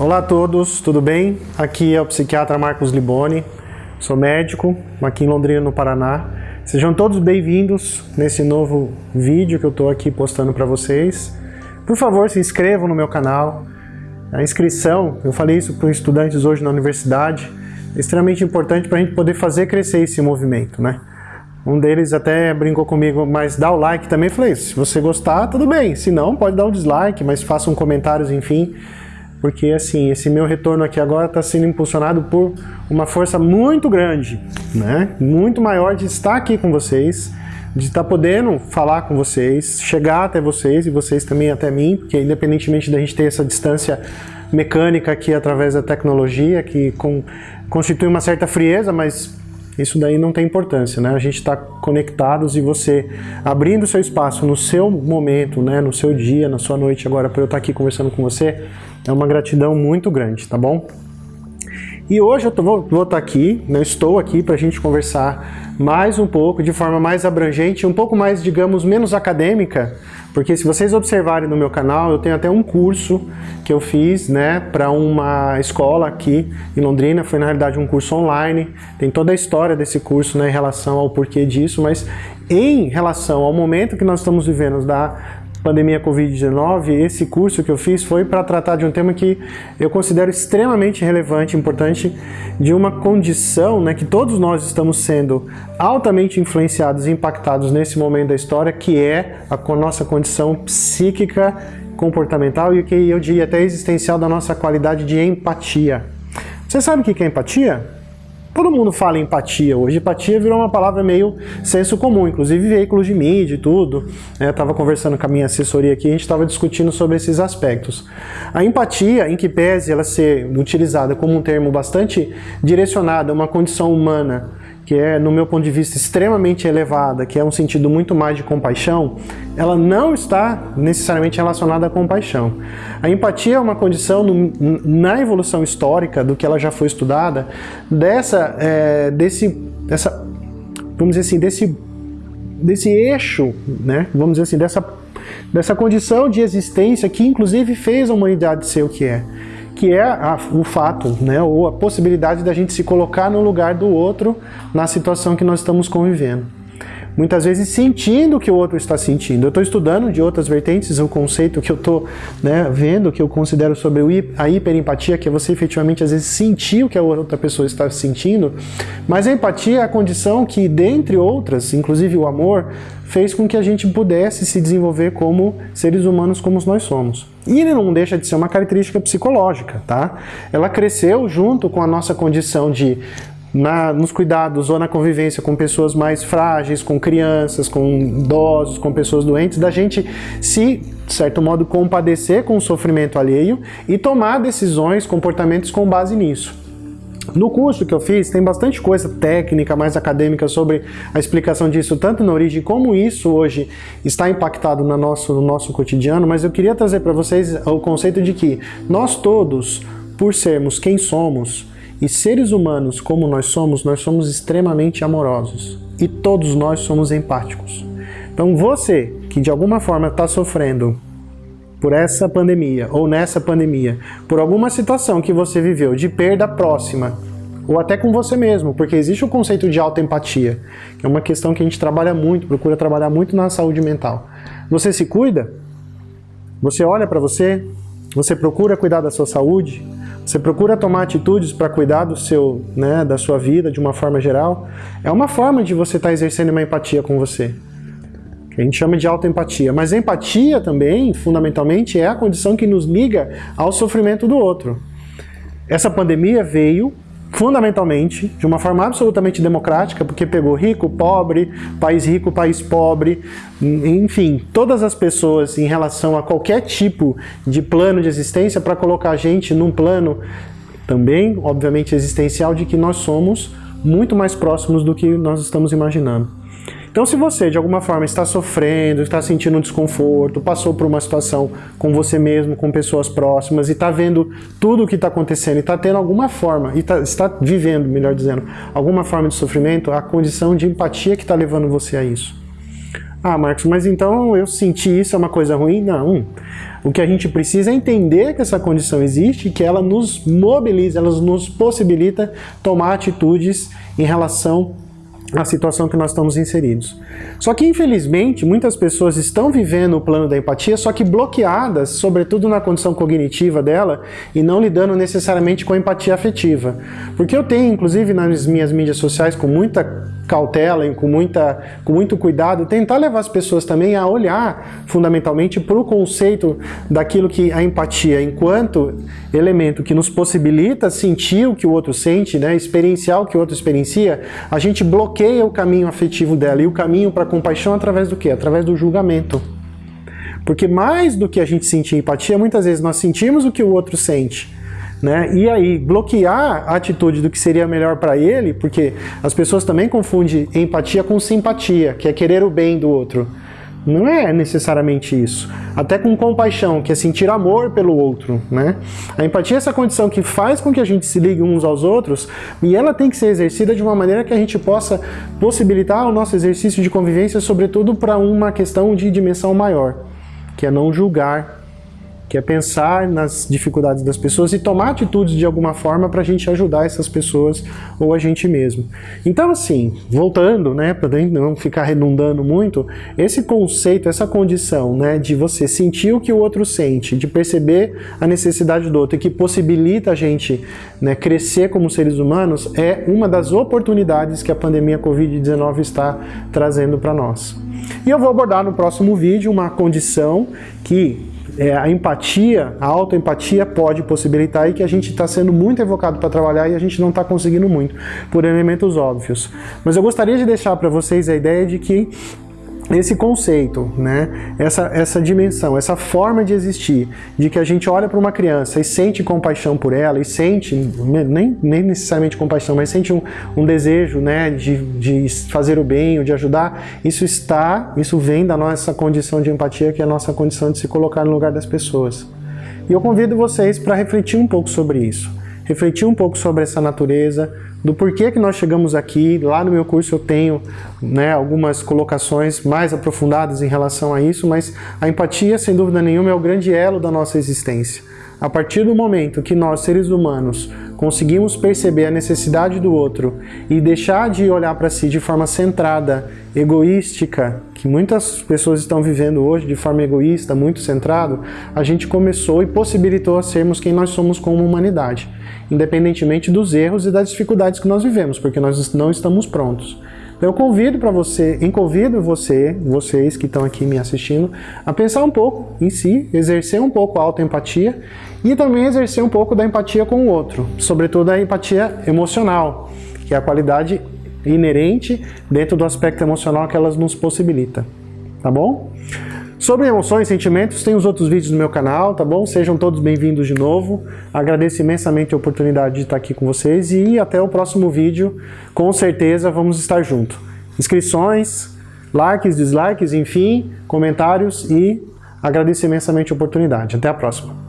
Olá a todos, tudo bem? Aqui é o psiquiatra Marcos Liboni, sou médico aqui em Londrina, no Paraná. Sejam todos bem-vindos nesse novo vídeo que eu estou aqui postando para vocês. Por favor, se inscrevam no meu canal. A inscrição, eu falei isso para os estudantes hoje na universidade, é extremamente importante para a gente poder fazer crescer esse movimento, né? Um deles até brincou comigo, mas dá o like também. Eu falei, se você gostar, tudo bem. Se não, pode dar um dislike, mas façam comentários, enfim. Porque, assim, esse meu retorno aqui agora está sendo impulsionado por uma força muito grande, né? Muito maior de estar aqui com vocês, de estar podendo falar com vocês, chegar até vocês e vocês também até mim, porque independentemente da gente ter essa distância mecânica aqui através da tecnologia, que com, constitui uma certa frieza, mas isso daí não tem importância, né? A gente está conectados e você abrindo seu espaço no seu momento, né? No seu dia, na sua noite agora, para eu estar aqui conversando com você, é uma gratidão muito grande, tá bom? E hoje eu tô, vou, vou estar aqui, né? estou aqui para a gente conversar mais um pouco, de forma mais abrangente, um pouco mais, digamos, menos acadêmica, porque se vocês observarem no meu canal, eu tenho até um curso que eu fiz né, para uma escola aqui em Londrina, foi na realidade um curso online, tem toda a história desse curso né, em relação ao porquê disso, mas em relação ao momento que nós estamos vivendo da pandemia Covid-19, esse curso que eu fiz foi para tratar de um tema que eu considero extremamente relevante, importante, de uma condição né, que todos nós estamos sendo altamente influenciados e impactados nesse momento da história, que é a nossa condição psíquica, comportamental e o que eu diria até existencial da nossa qualidade de empatia. Você sabe o que é empatia? Todo mundo fala em empatia hoje. Empatia virou uma palavra meio senso comum, inclusive veículos de mídia e tudo. Né? Eu estava conversando com a minha assessoria aqui, a gente estava discutindo sobre esses aspectos. A empatia, em que pese ela ser utilizada como um termo bastante direcionado a uma condição humana que é, no meu ponto de vista, extremamente elevada, que é um sentido muito mais de compaixão, ela não está necessariamente relacionada à compaixão. A empatia é uma condição no, na evolução histórica, do que ela já foi estudada, dessa, é, desse, dessa, vamos dizer assim, desse, desse eixo, né, vamos dizer assim, dessa, dessa condição de existência que inclusive fez a humanidade ser o que é que é a, o fato, né, ou a possibilidade da gente se colocar no lugar do outro na situação que nós estamos convivendo. Muitas vezes sentindo o que o outro está sentindo. Eu estou estudando de outras vertentes o conceito que eu estou né, vendo, que eu considero sobre a hiperempatia, que é você efetivamente às vezes sentir o que a outra pessoa está sentindo, mas a empatia é a condição que, dentre outras, inclusive o amor, fez com que a gente pudesse se desenvolver como seres humanos como nós somos. E ele não deixa de ser uma característica psicológica, tá? Ela cresceu junto com a nossa condição de na, nos cuidados ou na convivência com pessoas mais frágeis, com crianças, com idosos, com pessoas doentes, da gente se, de certo modo, compadecer com o sofrimento alheio e tomar decisões, comportamentos com base nisso. No curso que eu fiz tem bastante coisa técnica, mais acadêmica sobre a explicação disso, tanto na origem como isso hoje está impactado no nosso, no nosso cotidiano, mas eu queria trazer para vocês o conceito de que nós todos, por sermos quem somos, e seres humanos como nós somos, nós somos extremamente amorosos. E todos nós somos empáticos. Então você, que de alguma forma está sofrendo por essa pandemia ou nessa pandemia, por alguma situação que você viveu de perda próxima, ou até com você mesmo, porque existe o conceito de autoempatia, que é uma questão que a gente trabalha muito, procura trabalhar muito na saúde mental. Você se cuida? Você olha para você? Você procura cuidar da sua saúde? Você procura tomar atitudes para cuidar do seu, né, da sua vida de uma forma geral? É uma forma de você estar tá exercendo uma empatia com você a gente chama de autoempatia. Mas empatia também, fundamentalmente, é a condição que nos liga ao sofrimento do outro. Essa pandemia veio fundamentalmente, de uma forma absolutamente democrática, porque pegou rico, pobre, país rico, país pobre, enfim, todas as pessoas em relação a qualquer tipo de plano de existência para colocar a gente num plano também, obviamente, existencial de que nós somos muito mais próximos do que nós estamos imaginando. Então se você de alguma forma está sofrendo, está sentindo um desconforto, passou por uma situação com você mesmo, com pessoas próximas e está vendo tudo o que está acontecendo e está tendo alguma forma, e tá, está vivendo, melhor dizendo, alguma forma de sofrimento, a condição de empatia que está levando você a isso. Ah, Marcos, mas então eu senti isso é uma coisa ruim? Não. O que a gente precisa é entender que essa condição existe e que ela nos mobiliza, ela nos possibilita tomar atitudes em relação a situação que nós estamos inseridos. Só que, infelizmente, muitas pessoas estão vivendo o plano da empatia, só que bloqueadas, sobretudo na condição cognitiva dela, e não lidando necessariamente com a empatia afetiva. Porque eu tenho, inclusive nas minhas mídias sociais, com muita cautela e com, muita, com muito cuidado, tentar levar as pessoas também a olhar fundamentalmente para o conceito daquilo que a empatia, enquanto elemento que nos possibilita sentir o que o outro sente, né, experienciar o que o outro experiencia, a gente bloqueia o caminho afetivo dela e o caminho para a compaixão através do quê? Através do julgamento. Porque mais do que a gente sentir empatia, muitas vezes nós sentimos o que o outro sente, né? E aí, bloquear a atitude do que seria melhor para ele, porque as pessoas também confundem empatia com simpatia, que é querer o bem do outro. Não é necessariamente isso. Até com compaixão, que é sentir amor pelo outro, né? A empatia é essa condição que faz com que a gente se ligue uns aos outros e ela tem que ser exercida de uma maneira que a gente possa possibilitar o nosso exercício de convivência, sobretudo para uma questão de dimensão maior, que é não julgar que é pensar nas dificuldades das pessoas e tomar atitudes de alguma forma para a gente ajudar essas pessoas ou a gente mesmo. Então assim, voltando, né, para não ficar redundando muito, esse conceito, essa condição, né, de você sentir o que o outro sente, de perceber a necessidade do outro e que possibilita a gente né, crescer como seres humanos, é uma das oportunidades que a pandemia Covid-19 está trazendo para nós. E eu vou abordar no próximo vídeo uma condição que é, a empatia, a autoempatia pode possibilitar e que a gente está sendo muito evocado para trabalhar e a gente não está conseguindo muito, por elementos óbvios. Mas eu gostaria de deixar para vocês a ideia de que esse conceito, né? essa, essa dimensão, essa forma de existir, de que a gente olha para uma criança e sente compaixão por ela, e sente, nem, nem necessariamente compaixão, mas sente um, um desejo né? de, de fazer o bem, ou de ajudar, isso está, isso vem da nossa condição de empatia, que é a nossa condição de se colocar no lugar das pessoas. E eu convido vocês para refletir um pouco sobre isso, refletir um pouco sobre essa natureza, do porquê que nós chegamos aqui. Lá no meu curso eu tenho né, algumas colocações mais aprofundadas em relação a isso, mas a empatia, sem dúvida nenhuma, é o grande elo da nossa existência. A partir do momento que nós, seres humanos, conseguimos perceber a necessidade do outro e deixar de olhar para si de forma centrada, egoística, que muitas pessoas estão vivendo hoje de forma egoísta, muito centrado, a gente começou e possibilitou a sermos quem nós somos como humanidade independentemente dos erros e das dificuldades que nós vivemos, porque nós não estamos prontos. Eu convido para você, convido você, vocês que estão aqui me assistindo, a pensar um pouco em si, exercer um pouco a autoempatia e também exercer um pouco da empatia com o outro, sobretudo a empatia emocional, que é a qualidade inerente dentro do aspecto emocional que elas nos possibilita. Tá bom? Sobre emoções sentimentos, tem os outros vídeos no meu canal, tá bom? Sejam todos bem-vindos de novo. Agradeço imensamente a oportunidade de estar aqui com vocês e até o próximo vídeo. Com certeza vamos estar juntos. Inscrições, likes, dislikes, enfim, comentários e agradeço imensamente a oportunidade. Até a próxima.